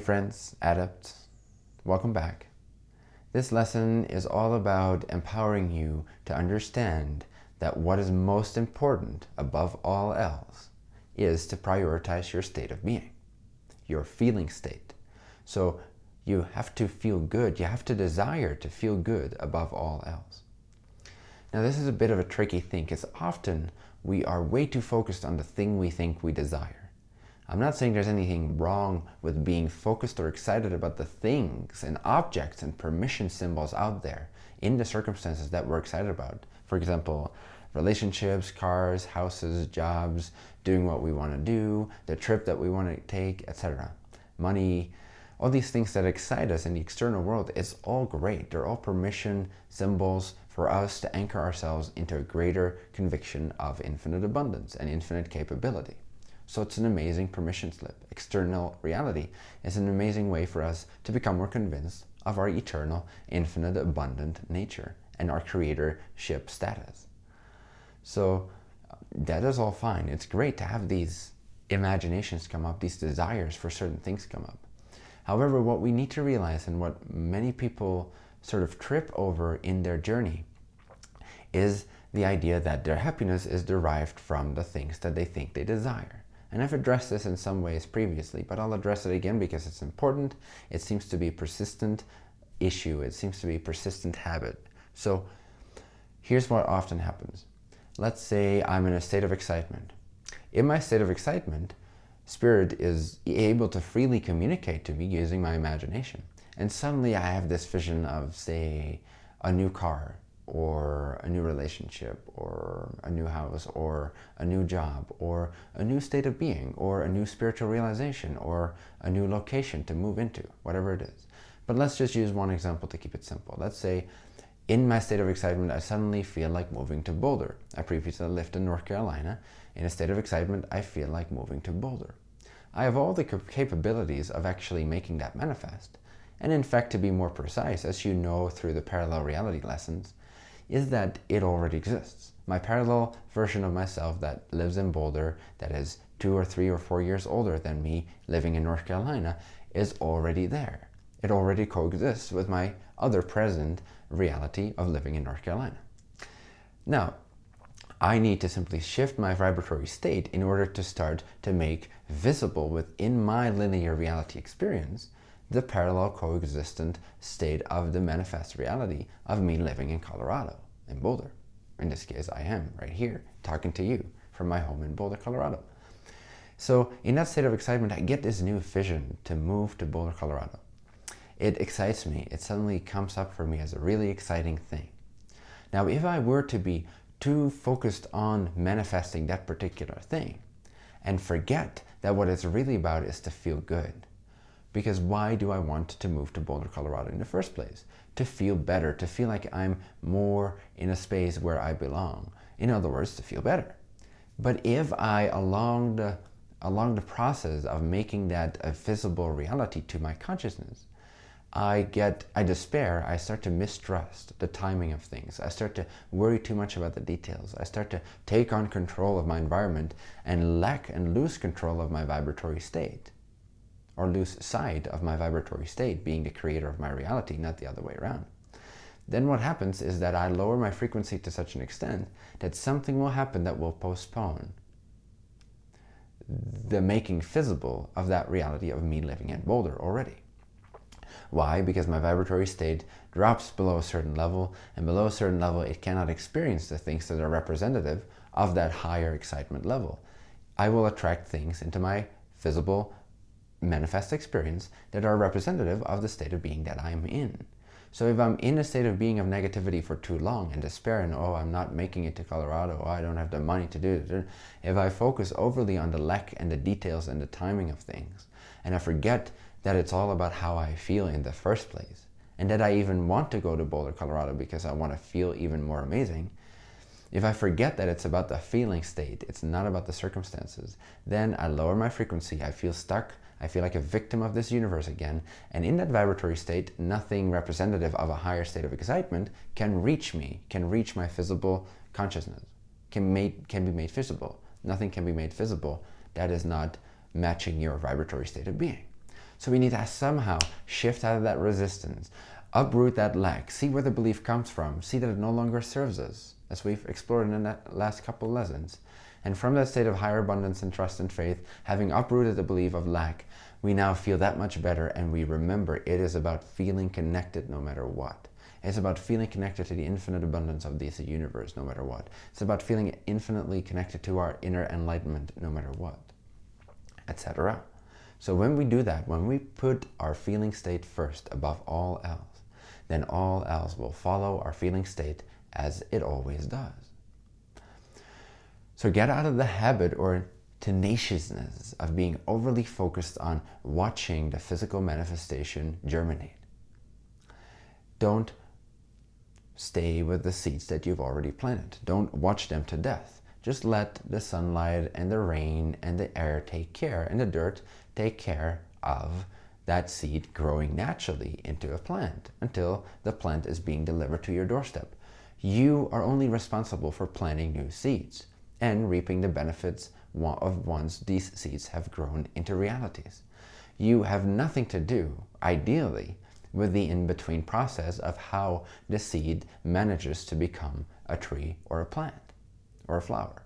friends, adepts, welcome back. This lesson is all about empowering you to understand that what is most important above all else is to prioritize your state of being, your feeling state. So you have to feel good, you have to desire to feel good above all else. Now this is a bit of a tricky thing because often we are way too focused on the thing we think we desire. I'm not saying there's anything wrong with being focused or excited about the things and objects and permission symbols out there in the circumstances that we're excited about. For example, relationships, cars, houses, jobs, doing what we want to do, the trip that we want to take, etc. Money, all these things that excite us in the external world, it's all great. They're all permission symbols for us to anchor ourselves into a greater conviction of infinite abundance and infinite capability. So it's an amazing permission slip. External reality is an amazing way for us to become more convinced of our eternal, infinite, abundant nature and our creatorship status. So uh, that is all fine. It's great to have these imaginations come up, these desires for certain things come up. However, what we need to realize and what many people sort of trip over in their journey is the idea that their happiness is derived from the things that they think they desire. And I've addressed this in some ways previously, but I'll address it again because it's important. It seems to be a persistent issue. It seems to be a persistent habit. So here's what often happens. Let's say I'm in a state of excitement. In my state of excitement, Spirit is able to freely communicate to me using my imagination. And suddenly I have this vision of, say, a new car or a new relationship or a new house or a new job or a new state of being or a new spiritual realization or a new location to move into, whatever it is. But let's just use one example to keep it simple. Let's say in my state of excitement, I suddenly feel like moving to Boulder. I previously lived in North Carolina. In a state of excitement, I feel like moving to Boulder. I have all the capabilities of actually making that manifest. And in fact, to be more precise, as you know through the parallel reality lessons, is that it already exists. My parallel version of myself that lives in Boulder, that is two or three or four years older than me living in North Carolina, is already there. It already coexists with my other present reality of living in North Carolina. Now, I need to simply shift my vibratory state in order to start to make visible within my linear reality experience the parallel coexistent state of the manifest reality of me living in Colorado, in Boulder. In this case, I am right here talking to you from my home in Boulder, Colorado. So in that state of excitement, I get this new vision to move to Boulder, Colorado. It excites me. It suddenly comes up for me as a really exciting thing. Now, if I were to be too focused on manifesting that particular thing and forget that what it's really about is to feel good, because why do I want to move to Boulder, Colorado in the first place? To feel better, to feel like I'm more in a space where I belong. In other words, to feel better. But if I, along the, along the process of making that a visible reality to my consciousness, I get, I despair, I start to mistrust the timing of things. I start to worry too much about the details. I start to take on control of my environment and lack and lose control of my vibratory state or lose sight of my vibratory state being the creator of my reality, not the other way around. Then what happens is that I lower my frequency to such an extent that something will happen that will postpone the making visible of that reality of me living in Boulder already. Why? Because my vibratory state drops below a certain level and below a certain level it cannot experience the things that are representative of that higher excitement level. I will attract things into my visible manifest experience that are representative of the state of being that I'm in. So if I'm in a state of being of negativity for too long and despair and oh, I'm not making it to Colorado, oh, I don't have the money to do it. If I focus overly on the lack and the details and the timing of things, and I forget that it's all about how I feel in the first place, and that I even want to go to Boulder, Colorado because I want to feel even more amazing, if I forget that it's about the feeling state, it's not about the circumstances, then I lower my frequency, I feel stuck, I feel like a victim of this universe again. And in that vibratory state, nothing representative of a higher state of excitement can reach me, can reach my visible consciousness, can, made, can be made visible. Nothing can be made visible that is not matching your vibratory state of being. So we need to somehow shift out of that resistance, uproot that lack, see where the belief comes from, see that it no longer serves us, as we've explored in the last couple lessons. And from that state of higher abundance and trust and faith, having uprooted the belief of lack, we now feel that much better and we remember it is about feeling connected no matter what. It's about feeling connected to the infinite abundance of this universe no matter what. It's about feeling infinitely connected to our inner enlightenment no matter what, etc. So when we do that, when we put our feeling state first above all else, then all else will follow our feeling state as it always does. So get out of the habit or tenaciousness of being overly focused on watching the physical manifestation germinate. Don't stay with the seeds that you've already planted. Don't watch them to death. Just let the sunlight and the rain and the air take care and the dirt take care of that seed growing naturally into a plant until the plant is being delivered to your doorstep. You are only responsible for planting new seeds and reaping the benefits of once these seeds have grown into realities. You have nothing to do, ideally, with the in-between process of how the seed manages to become a tree or a plant or a flower.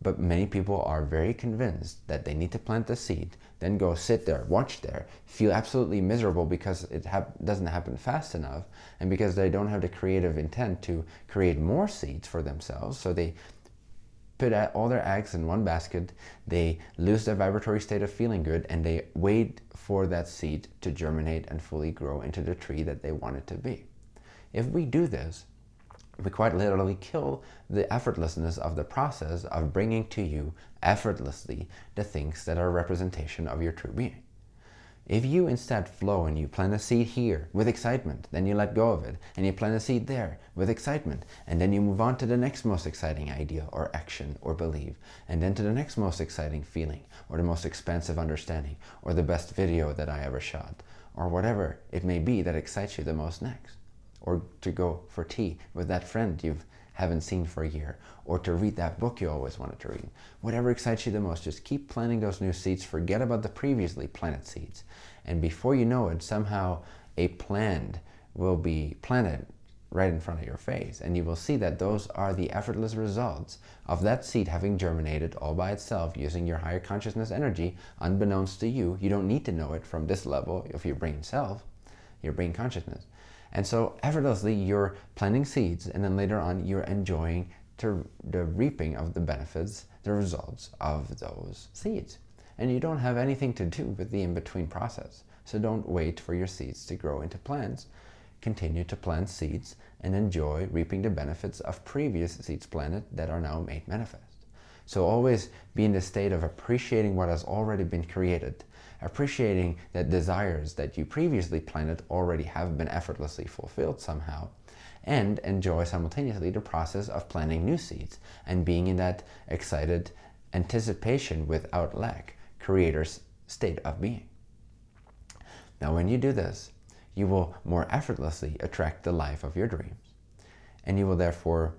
But many people are very convinced that they need to plant the seed, then go sit there, watch there, feel absolutely miserable because it doesn't happen fast enough and because they don't have the creative intent to create more seeds for themselves. So they put all their eggs in one basket, they lose their vibratory state of feeling good, and they wait for that seed to germinate and fully grow into the tree that they want it to be. If we do this, we quite literally kill the effortlessness of the process of bringing to you effortlessly the things that are a representation of your true being. If you instead flow and you plant a seed here with excitement, then you let go of it, and you plant a seed there with excitement, and then you move on to the next most exciting idea or action or belief, and then to the next most exciting feeling, or the most expansive understanding, or the best video that I ever shot, or whatever it may be that excites you the most next. Or to go for tea with that friend you've haven't seen for a year, or to read that book you always wanted to read. Whatever excites you the most, just keep planting those new seeds. Forget about the previously planted seeds. And before you know it, somehow a plant will be planted right in front of your face. And you will see that those are the effortless results of that seed having germinated all by itself using your higher consciousness energy, unbeknownst to you. You don't need to know it from this level of your brain self, your brain consciousness. And so effortlessly you're planting seeds and then later on you're enjoying the reaping of the benefits, the results of those seeds. And you don't have anything to do with the in-between process. So don't wait for your seeds to grow into plants. Continue to plant seeds and enjoy reaping the benefits of previous seeds planted that are now made manifest. So always be in the state of appreciating what has already been created appreciating that desires that you previously planted already have been effortlessly fulfilled somehow, and enjoy simultaneously the process of planting new seeds and being in that excited anticipation without lack, creator's state of being. Now when you do this, you will more effortlessly attract the life of your dreams. And you will therefore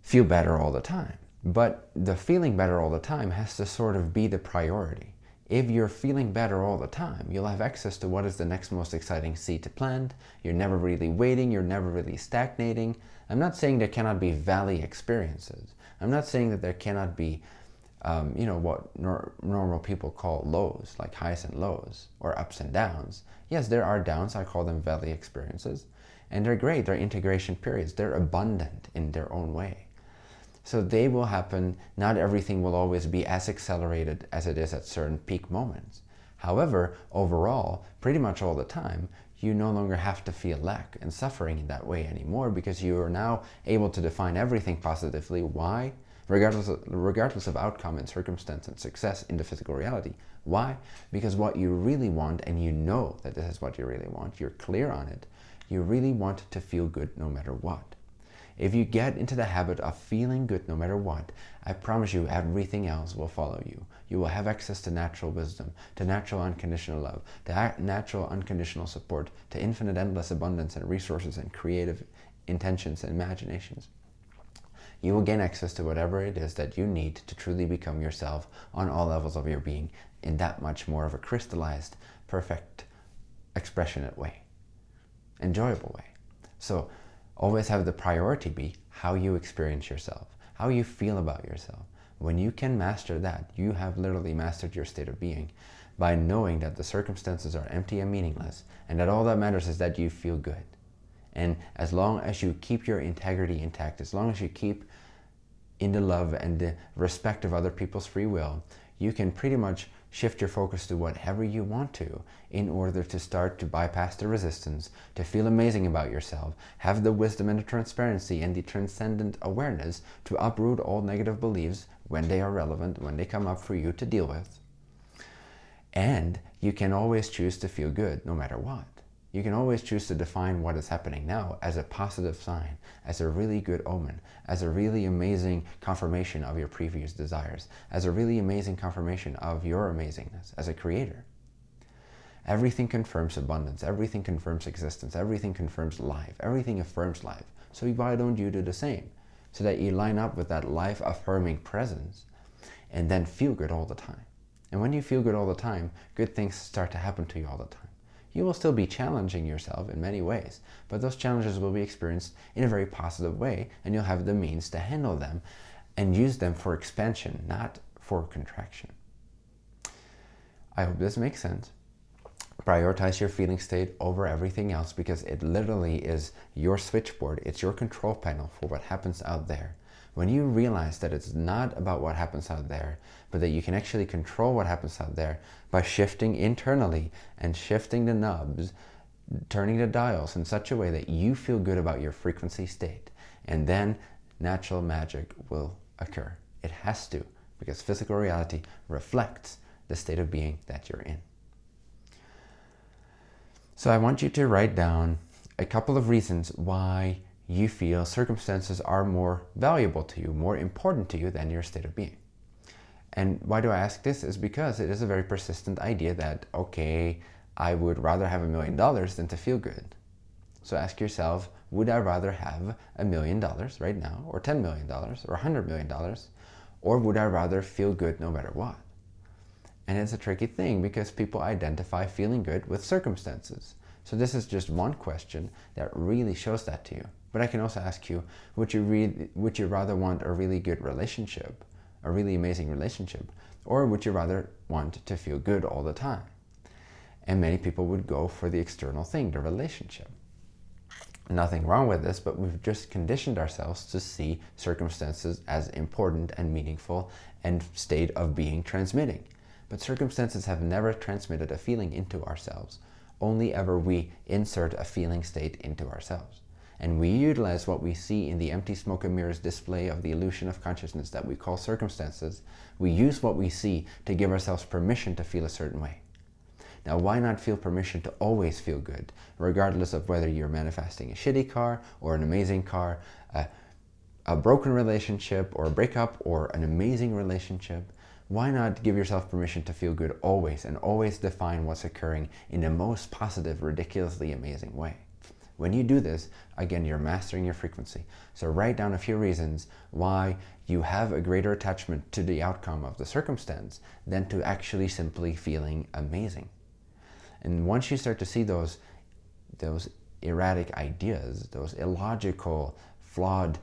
feel better all the time. But the feeling better all the time has to sort of be the priority. If you're feeling better all the time, you'll have access to what is the next most exciting seed to plant. You're never really waiting. You're never really stagnating. I'm not saying there cannot be valley experiences. I'm not saying that there cannot be, um, you know, what nor normal people call lows, like highs and lows, or ups and downs. Yes, there are downs. I call them valley experiences. And they're great. They're integration periods. They're abundant in their own way. So they will happen. Not everything will always be as accelerated as it is at certain peak moments. However, overall, pretty much all the time, you no longer have to feel lack and suffering in that way anymore because you are now able to define everything positively. Why? Regardless of, regardless of outcome and circumstance and success in the physical reality. Why? Because what you really want, and you know that this is what you really want, you're clear on it, you really want to feel good no matter what. If you get into the habit of feeling good no matter what, I promise you everything else will follow you. You will have access to natural wisdom, to natural unconditional love, to natural unconditional support, to infinite endless abundance and resources and creative intentions and imaginations. You will gain access to whatever it is that you need to truly become yourself on all levels of your being in that much more of a crystallized, perfect, expressionate way, enjoyable way. So always have the priority be how you experience yourself, how you feel about yourself. When you can master that, you have literally mastered your state of being by knowing that the circumstances are empty and meaningless and that all that matters is that you feel good. And as long as you keep your integrity intact, as long as you keep in the love and the respect of other people's free will, you can pretty much shift your focus to whatever you want to in order to start to bypass the resistance, to feel amazing about yourself, have the wisdom and the transparency and the transcendent awareness to uproot all negative beliefs when they are relevant, when they come up for you to deal with. And you can always choose to feel good no matter what. You can always choose to define what is happening now as a positive sign, as a really good omen, as a really amazing confirmation of your previous desires, as a really amazing confirmation of your amazingness as a creator. Everything confirms abundance, everything confirms existence, everything confirms life, everything affirms life. So why don't you do the same? So that you line up with that life-affirming presence and then feel good all the time. And when you feel good all the time, good things start to happen to you all the time. You will still be challenging yourself in many ways, but those challenges will be experienced in a very positive way and you'll have the means to handle them and use them for expansion, not for contraction. I hope this makes sense. Prioritize your feeling state over everything else because it literally is your switchboard. It's your control panel for what happens out there. When you realize that it's not about what happens out there, but that you can actually control what happens out there by shifting internally and shifting the knobs, turning the dials in such a way that you feel good about your frequency state. And then natural magic will occur. It has to, because physical reality reflects the state of being that you're in. So I want you to write down a couple of reasons why you feel circumstances are more valuable to you, more important to you than your state of being. And why do I ask this is because it is a very persistent idea that, okay, I would rather have a million dollars than to feel good. So ask yourself, would I rather have a million dollars right now, or $10 million, or $100 million, or would I rather feel good no matter what? And it's a tricky thing because people identify feeling good with circumstances. So this is just one question that really shows that to you. But I can also ask you, would you, would you rather want a really good relationship, a really amazing relationship, or would you rather want to feel good all the time? And many people would go for the external thing, the relationship. Nothing wrong with this, but we've just conditioned ourselves to see circumstances as important and meaningful and state of being transmitting. But circumstances have never transmitted a feeling into ourselves. Only ever we insert a feeling state into ourselves and we utilize what we see in the empty smoke and mirrors display of the illusion of consciousness that we call circumstances, we use what we see to give ourselves permission to feel a certain way. Now, why not feel permission to always feel good, regardless of whether you're manifesting a shitty car or an amazing car, a, a broken relationship or a breakup or an amazing relationship? Why not give yourself permission to feel good always and always define what's occurring in the most positive, ridiculously amazing way? When you do this, again, you're mastering your frequency. So write down a few reasons why you have a greater attachment to the outcome of the circumstance than to actually simply feeling amazing. And once you start to see those, those erratic ideas, those illogical, flawed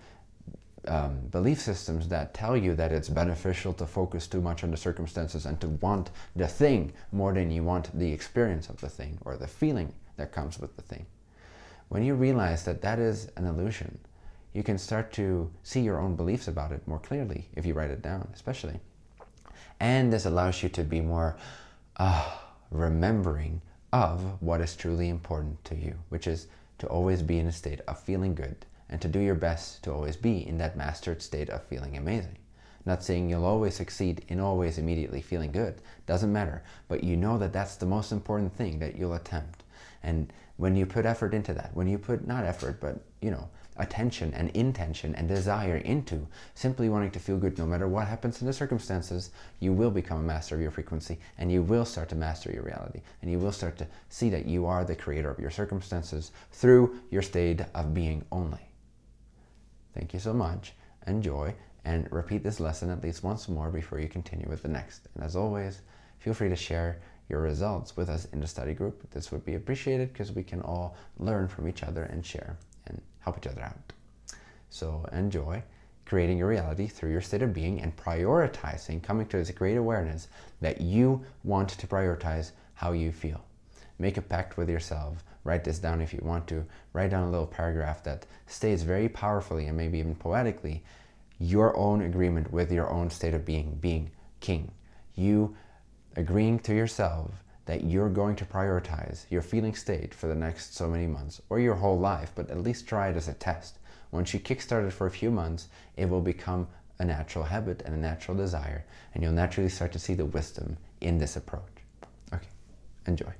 um, belief systems that tell you that it's beneficial to focus too much on the circumstances and to want the thing more than you want the experience of the thing or the feeling that comes with the thing. When you realize that that is an illusion, you can start to see your own beliefs about it more clearly if you write it down, especially. And this allows you to be more uh, remembering of what is truly important to you, which is to always be in a state of feeling good and to do your best to always be in that mastered state of feeling amazing. Not saying you'll always succeed in always immediately feeling good, doesn't matter, but you know that that's the most important thing that you'll attempt. And when you put effort into that, when you put not effort, but you know, attention and intention and desire into simply wanting to feel good no matter what happens in the circumstances, you will become a master of your frequency and you will start to master your reality and you will start to see that you are the creator of your circumstances through your state of being only. Thank you so much. Enjoy and repeat this lesson at least once more before you continue with the next. And as always, feel free to share your results with us in the study group. This would be appreciated because we can all learn from each other and share and help each other out. So enjoy creating your reality through your state of being and prioritizing, coming to this great awareness that you want to prioritize how you feel. Make a pact with yourself. Write this down if you want to. Write down a little paragraph that states very powerfully and maybe even poetically your own agreement with your own state of being, being king. You agreeing to yourself that you're going to prioritize your feeling state for the next so many months or your whole life, but at least try it as a test. Once you kickstart it for a few months, it will become a natural habit and a natural desire, and you'll naturally start to see the wisdom in this approach. Okay, enjoy.